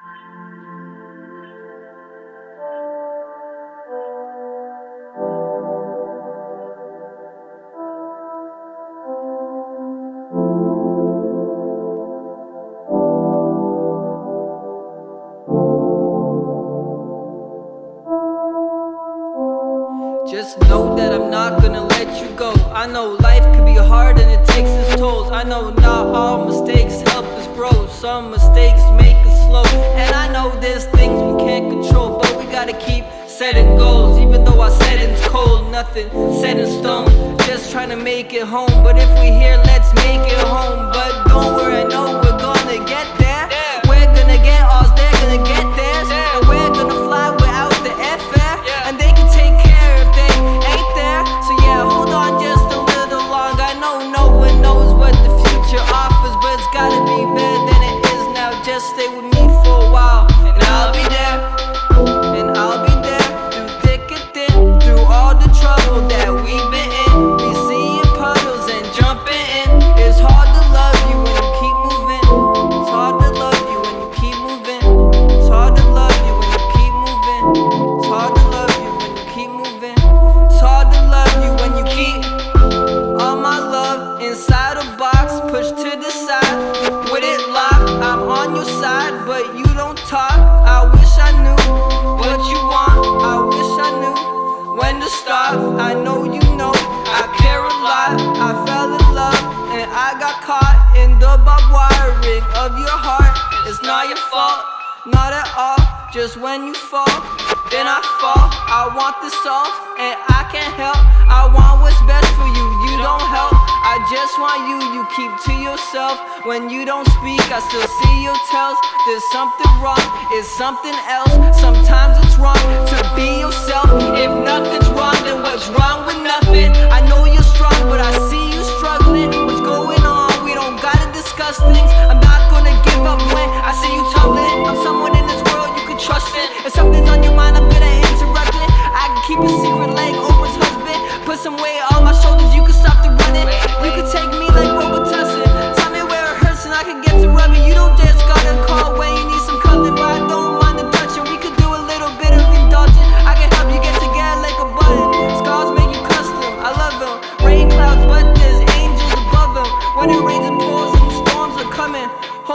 Just know that I'm not gonna let you go. I know life can be hard setting goals Even though our setting's cold. Nothing set in stone Just trying to make it home. But if we here, let's make it home. But don't worry, I know we're gonna get there. We're gonna get ours, they're gonna get theirs. And we're gonna fly without the airfare. And they can take care if they ain't there. So yeah, hold on just a little longer I know no one knows what the future offers But it's gotta be better than it is now. Just stay with me inside a box Pushed to the side. With it locked I'm on your side But you don't talk. I wish I knew What you want. I wish I knew When to stop. I know you know I care a lot. I fell in love And I got caught In the barbed wiring Of your heart. It's not your fault Not at all. Just when you fall Then I fall. I want this all And I can't help you You keep to yourself. When you don't speak I still see your tells. There's something wrong It's something else. Sometimes it's wrong To be yourself. If nothing's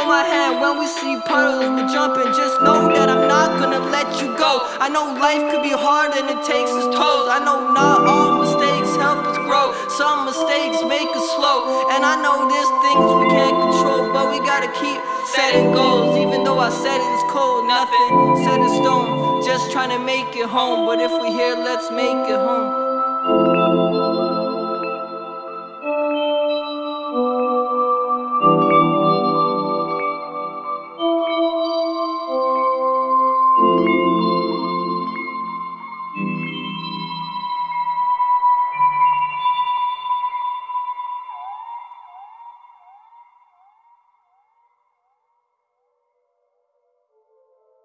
Hold my hand when we see puddles we're jumping Just know that I'm not gonna let you go. I know life could be hard and it takes its toll. I know not all mistakes help us grow. Some mistakes make us slow. And I know there's things we can't control But we gotta keep setting goals. Even though I said it's cold, nothing set in stone. Just trying to make it home. But if we here, let's make it